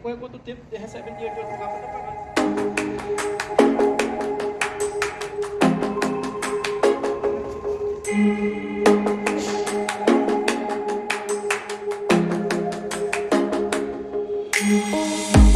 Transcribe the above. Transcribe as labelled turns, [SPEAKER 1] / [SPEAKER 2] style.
[SPEAKER 1] Depois, quanto tempo recebendo dinheiro de outro lugar para pagar? pagando.
[SPEAKER 2] Música